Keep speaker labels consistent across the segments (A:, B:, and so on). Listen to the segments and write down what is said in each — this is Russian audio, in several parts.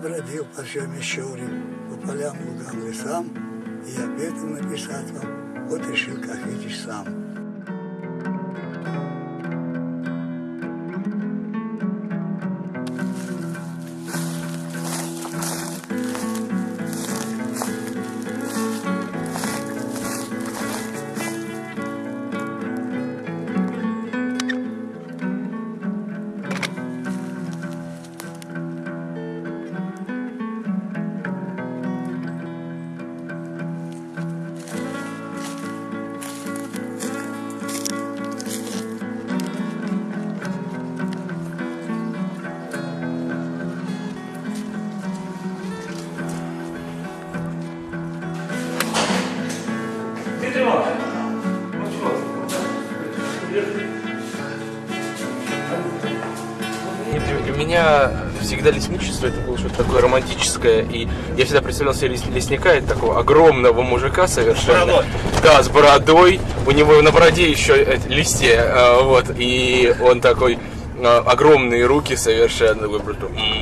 A: Бродил по Мещуре, по полям, лугам, лесам, и я пету написать вам, вот решил, как видишь сам.
B: Меня всегда лесничество это было что-то такое романтическое. И я всегда представлял себе лес- лесника, это такого огромного мужика совершенно.
C: бородой.
B: Да, с бородой. У него на бороде еще это, листья. а, Вот. И он такой а, огромные руки совершенно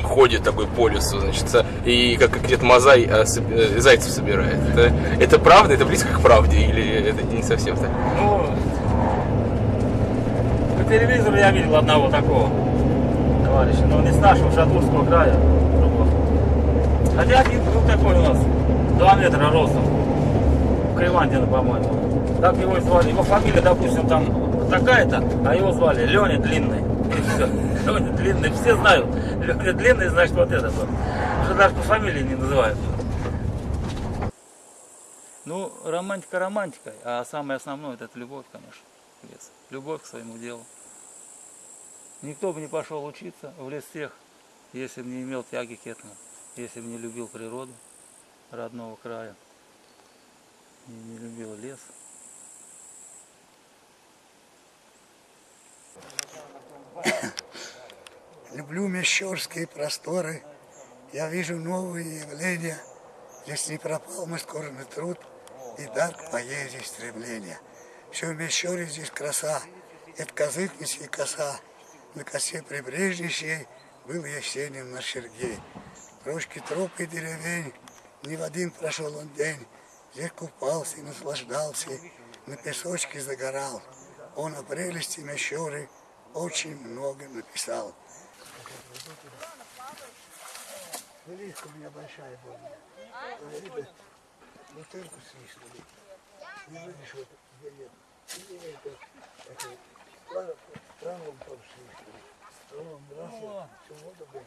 B: ходит такой по лесу, значит, и как где-то Мазай а, э, зайцев собирает. Это, это правда? Это близко к правде или это не совсем так?
C: Ну, по телевизору я видел одного такого товарища, но не с нашего Шатурского края. Хотя один был такой у нас, 2 метра ростом, Кривандина, по-моему. Так его и звали. Его фамилия, допустим, там такая-то, а его звали Леня Длинный. Леня Длинный, все знают. Леня Длинный, значит, вот этот вот. Уже даже по фамилии не называют. Ну, романтика романтикой, а самое основное это любовь, конечно, лес. Любовь к своему делу. Никто бы не пошел учиться в лес тех, если бы не имел тяги к этому, если бы не любил природу родного края, не, не любил лес.
A: Люблю мещерские просторы, я вижу новые явления. Здесь не пропал мой скорбный труд и дар к поэзии стремления. Все в Мещере здесь краса, это козытничья коса. На косе прибрежнейшей был Есенин на Сергей. Рожки троп и деревень, не в один прошел он день. Здесь купался и наслаждался, на песочке загорал. Он о прелести Мещеры очень много написал. Велика у меня большая была. Бутылку свистнули. Не видишь, вот где нет. Где это, это, план- планом там свистнули. Планом я всю воду беру.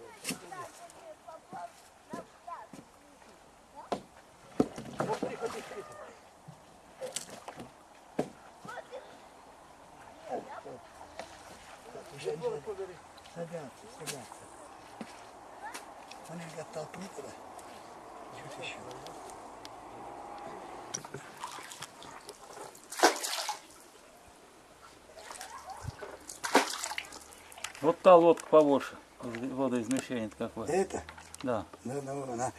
A: Женщины садятся, садятся. Они их оттолкни туда. Чуть еще.
C: Вот та лодка побольше, водоизмещение какое.
A: Это,
C: Да.
A: ну, ну, она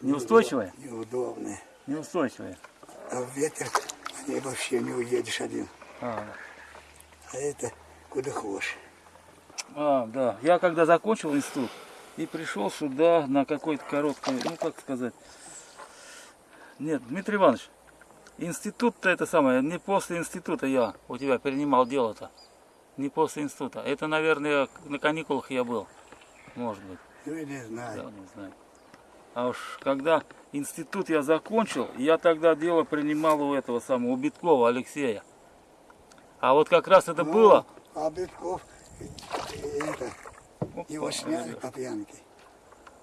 C: Неустойчивая?
A: неудобная.
C: Неустойчивая.
A: А в ветер ней вообще не уедешь один.
C: А,
A: А это куда хочешь.
C: А, да. Я когда закончил институт и пришел сюда на какой-то короткий, ну как сказать. Нет, Дмитрий Иванович, институт-то это самое, не после института я у тебя принимал дело-то. Не после института. Это, наверное, на каникулах я был. Может быть.
A: Ну, я не
C: Да,
A: знаю.
C: не знаю. А уж когда институт я закончил, я тогда дело принимал у этого самого, у Биткова Алексея. А вот как раз это было...
A: А Битков, это, его
C: Опа,
A: сняли по пьянке.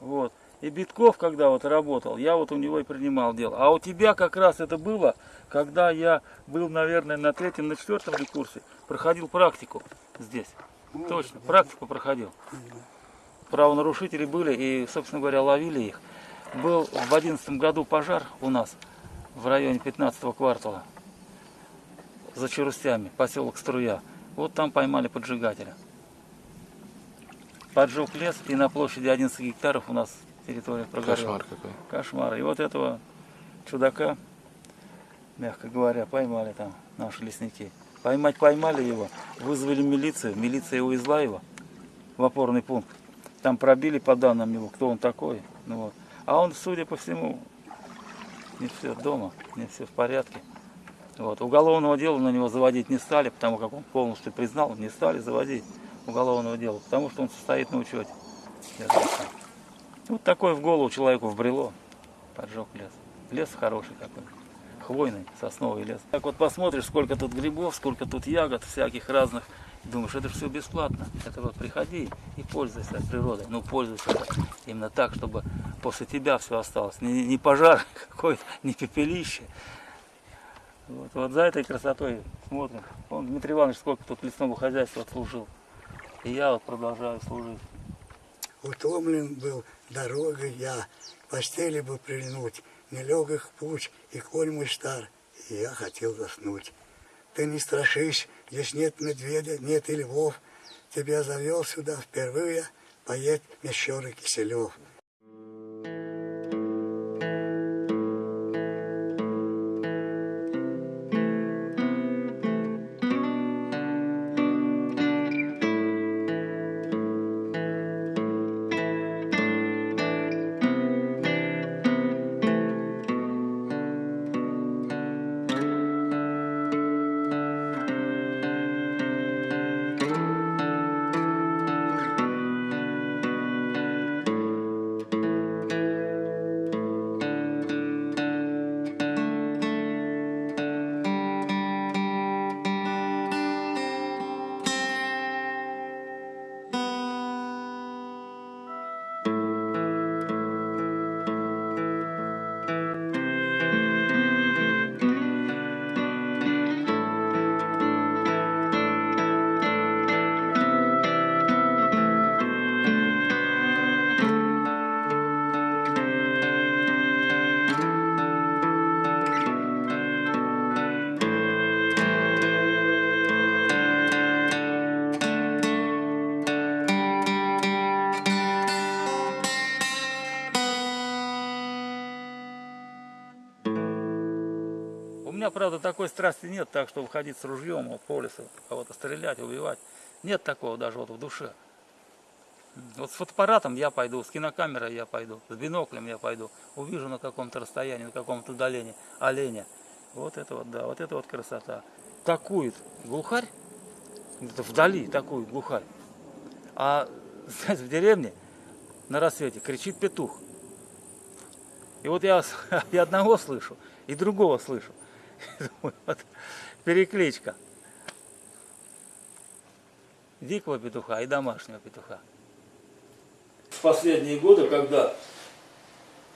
C: Вот. И Битков, когда вот работал, я вот у него и принимал дело. А у тебя как раз это было, когда я был, наверное, на третьем, на четвертом ли курсе, проходил практику здесь. Точно, практику проходил. Правонарушители были и, собственно говоря, ловили их. Был в одиннадцатом году пожар у нас в районе 15 квартала за Черустями, поселок Струя. Вот там поймали поджигателя. Поджег лес, и на площади 11 гектаров у нас территория прогорела.
B: Кошмар какой.
C: Кошмар. И вот этого чудака, мягко говоря, поймали там наши лесники. Поймать поймали его, вызвали милицию, милиция увезла его в опорный пункт. там пробили по данным его, кто он такой. Ну, вот. А он, судя по всему, не все дома, не все в порядке. Вот. Уголовного дела на него заводить не стали, потому как он полностью признал, не стали заводить уголовного дела, потому что он состоит на учете. Я. Вот такое в голову человеку вбрело, поджег лес. Лес хороший какой, хвойный, сосновый лес. Так вот посмотришь, сколько тут грибов, сколько тут ягод всяких разных, думаешь, это же все бесплатно. Это вот приходи и пользуйся природой. Ну, пользуйся именно так, чтобы после тебя все осталось. Не, не пожар какой-то, не пепелище. Вот, вот за этой красотой смотрим. Он, Дмитрий Иванович, сколько тут лесного хозяйства отслужил. И я вот продолжаю служить.
A: Утомлен был дорогой я, постели бы прильнуть, нелегок путь, и конь мой стар, и я хотел заснуть. Ты не страшись, здесь нет медведя, нет и львов, тебя завел сюда впервые, поедь Мещеры Киселев.
C: Меня, правда, такой страсти нет, так что выходить с ружьем вот, по лесу, кого-то стрелять, убивать. Нет такого даже вот в душе. Вот с фотоаппаратом я пойду, с кинокамерой я пойду, с биноклем я пойду. Увижу на каком-то расстоянии, на каком-то удалении оленя. Вот это вот, да, вот это вот красота. Такую глухарь, вдали такую глухарь. А знаете, в деревне на рассвете кричит петух. И вот я и одного слышу, и другого слышу. Вот перекличка. Дикого петуха и домашнего петуха. В последние годы, когда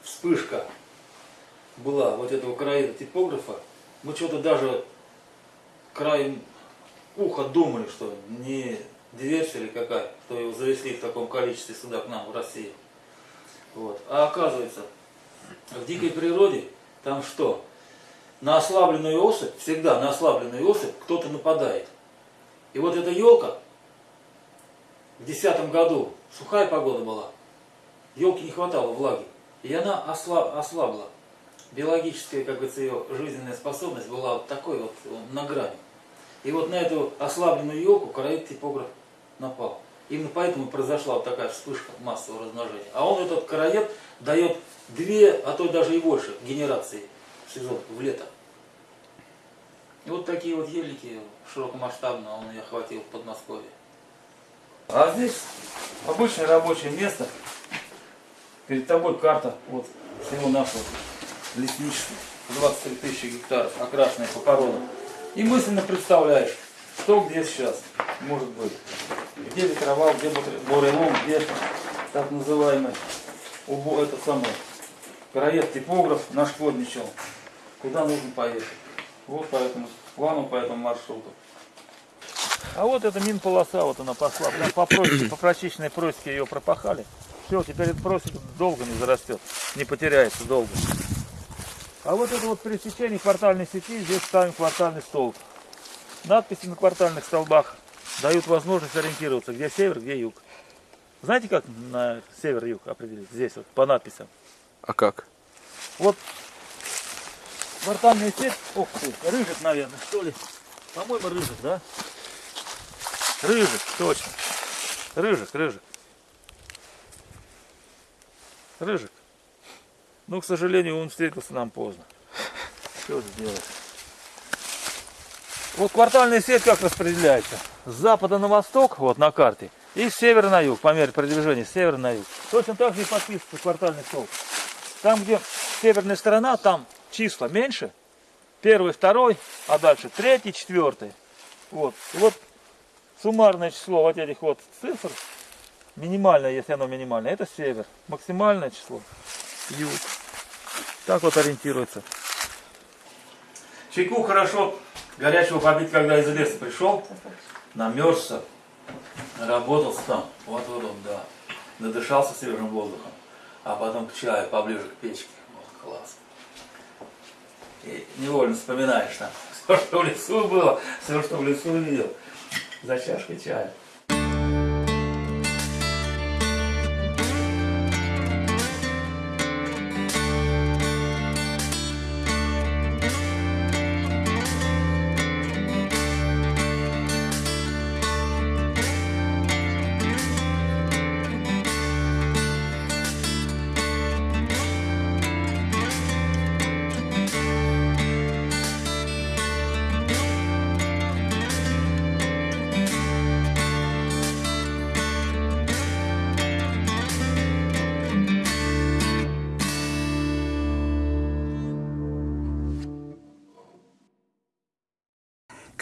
C: вспышка была вот этого краина типографа, мы что-то даже краем уха думали, что не диверсия или какая, что его завезли в таком количестве сюда к нам, в Россию. Вот. А оказывается, в дикой природе там что? На ослабленную особь, всегда на ослабленную особь кто-то нападает. И вот эта елка в десятом году, сухая погода была, елке не хватало влаги, и она ослаб, ослабла. Биологическая, как говорится, ее жизненная способность была вот такой вот на грани. И вот на эту ослабленную елку короид типограф напал. Именно поэтому произошла вот такая вспышка массового размножения. А он этот короед дает две, а то даже и больше генерации в сезон, в лето. И вот такие вот елики широкомасштабно он и охватил в Подмосковье. А здесь обычное рабочее место. Перед тобой карта вот всего нашего лесничества. 23 тысячи гектаров, окрашенная по породам. И мысленно представляешь, что где сейчас может быть. Где ветровал, где бурелом, где так называемый убо, это самое, краед типограф нашкодничал. Куда нужно поехать. Вот по этому плану, по этому маршруту. А вот эта мин-полоса, вот она пошла. Прям по, просеке, по прочищенной просеке ее пропахали. Все, теперь эта просека долго не зарастет, не потеряется долго. А вот это вот пересечение квартальной сети, здесь ставим квартальный столб. Надписи на квартальных столбах дают возможность ориентироваться, где север, где юг. Знаете, как на север-юг определить? Здесь вот по надписям.
B: А как?
C: Вот квартальная сеть, ох ты, рыжик, наверное, что ли? По-моему, рыжик, да? Рыжик, точно. Рыжик, рыжик. Рыжик. Ну, к сожалению, он встретился нам поздно. Что сделать? Вот квартальная сеть как распределяется? С запада на восток, вот на карте, и с севера на юг, по мере продвижения, с севера на юг. Точно так же и подписывается квартальный столб. Там, где северная сторона, там числа меньше. Первый, второй, а дальше третий, четвертый. Вот. Вот суммарное число вот этих вот цифр, минимальное, если оно минимальное, это север. Максимальное число юг. Так вот ориентируется. Чайку хорошо горячего побить, когда из леса пришел, намерзся, работался там, вот вот он, да, надышался свежим воздухом, а потом к чаю поближе к печке, вот класс. И невольно вспоминаешь там все, что в лесу было, все, что в лесу видел, за чашкой чая.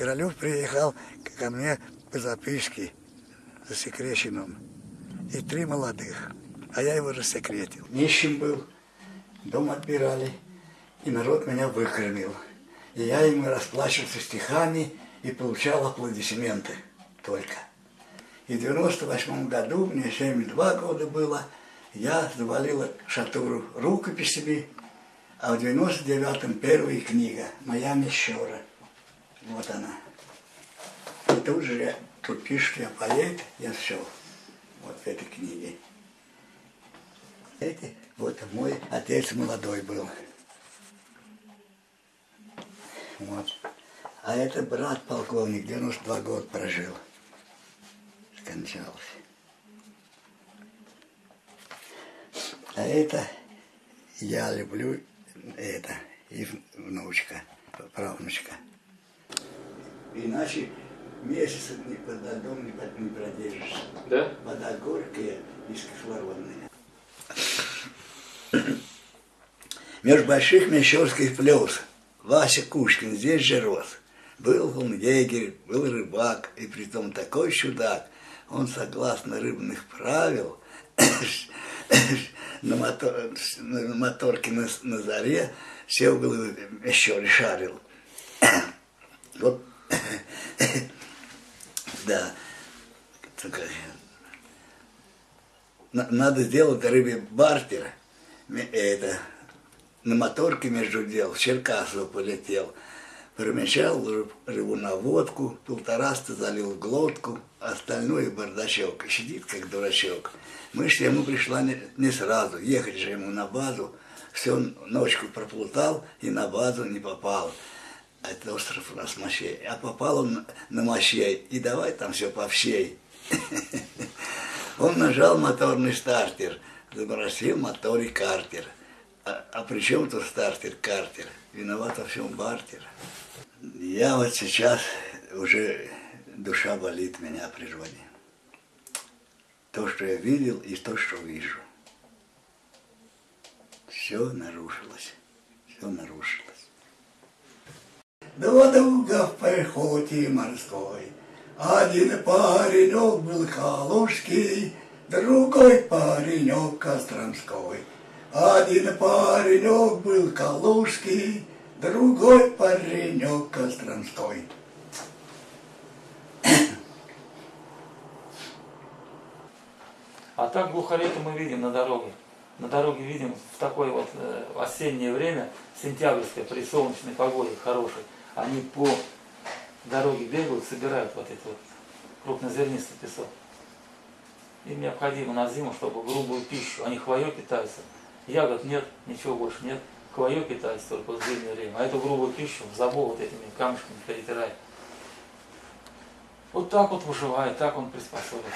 A: Королев приехал ко мне по записке засекреченным. И три молодых. А я его рассекретил. Нищим был, дом отбирали, и народ меня выкормил. И я ему расплачивался стихами и получал аплодисменты только. И в 98 году, мне 72 года было, я завалил шатуру рукописями, а в 99-м первая книга «Моя мещера». Вот она. И тут же тут пишет, я поэт, я все. Вот в этой книге. Эти, вот мой отец молодой был. Вот. А это брат полковник, 92 года прожил. Скончался. А это я люблю, это, и внучка, правнучка. Иначе месяца ни под льдом не, под- не продержишься.
B: Да?
A: Вода горькая и кислородная. Между больших мещерских плес Вася Кушкин здесь же рос. Был он егерь, был рыбак, и притом такой чудак. Он, согласно рыбных правил, на, мотор, на моторке на, на заре все было еще шарил. Вот, да, на- надо сделать рыбе бартер. Ме- Это, на моторке между дел в Черкасово полетел. Промечал рыб- рыбу на водку, полтораста залил глотку, остальное бардачок. Сидит как дурачок. Мышь ему пришла не, не сразу, ехать же ему на базу. Всю ночку проплутал и на базу не попал. А Это остров у нас Мощей. А попал он на- Мощей, и давай там все повщей. Он нажал моторный стартер, забросил мотор и картер. А, а при чем тут стартер, картер? Виноват во всем бартер. Я вот сейчас уже душа болит меня о природе. То, что я видел, и то, что вижу. Все нарушилось. Все нарушилось. Два друга в пехоте морской. Один паренек был Калужский, другой паренек Костромской. Один паренек был Калужский, другой паренек Костромской.
C: А так глухареки мы видим на дороге. На дороге видим в такое вот э, осеннее время, сентябрьское, при солнечной погоде хорошей, они по дороге бегают, собирают вот этот вот крупнозернистый песок. Им необходимо на зиму, чтобы грубую пищу, они хвоей питаются. Ягод нет, ничего больше нет. Хвоей питаются только в зимнее время. А эту грубую пищу в забор вот этими камешками перетирает. Вот так вот выживает, так он приспособился.